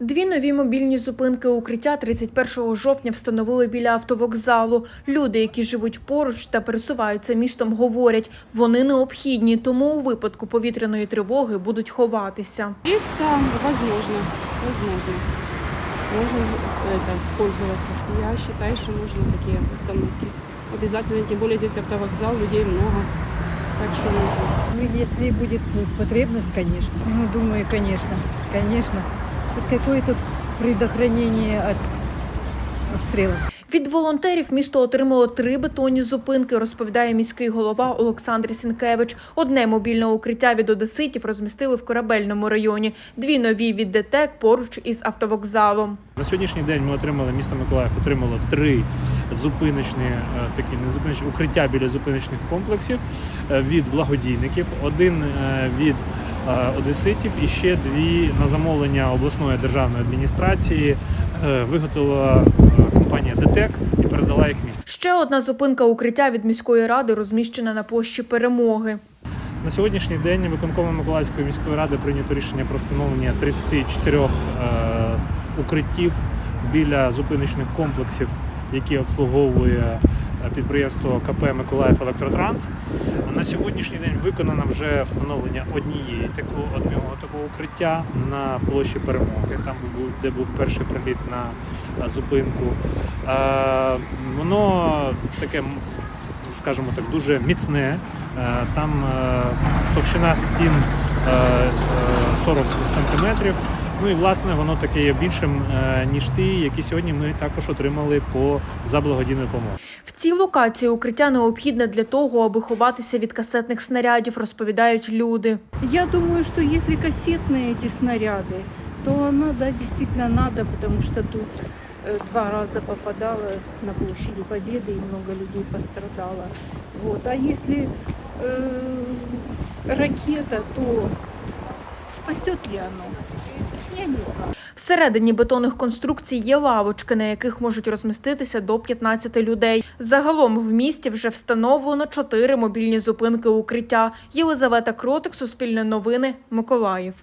Дві нові мобільні зупинки укриття 31 жовтня встановили біля автовокзалу. Люди, які живуть поруч та пересуваються містом, говорять, вони необхідні, тому у випадку повітряної тривоги будуть ховатися. Есть там, возможно. Можно это, пользоваться. Я считаю, что нужны такие установки. Обязательно, тем более здесь автовокзал, людей много. Так что нужно. Ну, если будет потребность, конечно. Ну, думаю, конечно, конечно. Тут какое-то предохранение от обстрелов. Від волонтерів місто отримало три бетонні зупинки, розповідає міський голова Олександр Сінкевич. Одне мобільне укриття від одеситів розмістили в корабельному районі, дві нові від ДТЕК поруч із автовокзалом. На сьогоднішній день ми отримали місто Миколаїв отримало три зупиночні е, такі не зупиночні укриття біля зупиночних комплексів е, від благодійників, один е, від одеситів і ще дві на замовлення обласної державної адміністрації е, виготовила е, компанія ДТЕК і передала їх місту. Ще одна зупинка укриття від міської ради розміщена на площі перемоги. На сьогоднішній день виконкомом Миколаївської міської ради прийнято рішення про встановлення 34 е, укриттів біля зупиночних комплексів, які обслуговує е, підприємство КП Миколаїв Електротранс. На сьогоднішній день виконано вже встановлення однієї такого одного такого укриття на площі перемоги, там де був перший приліт на е, зупинку. Е, Воно таке скажімо так, дуже міцне. Е, Там е, товщина стін е, е, 40 сантиметрів. Ну і власне воно таке є більшим, е, ніж ті, які сьогодні ми також отримали по за благодійною допомогою. В цій локації укриття необхідне для того, аби ховатися від касетних снарядів, розповідають люди. Я думаю, что если кассетные эти снаряды, то надо, действительно надо, потому что тут э, два раза попадало на площади Победы и много людей пострадало. Вот. А если э, ракета, то спасет ли оно? Всередині бетонних конструкцій є лавочки, на яких можуть розміститися до 15 людей. Загалом в місті вже встановлено чотири мобільні зупинки укриття. Єлизавета Кротик, Суспільне новини, Миколаїв.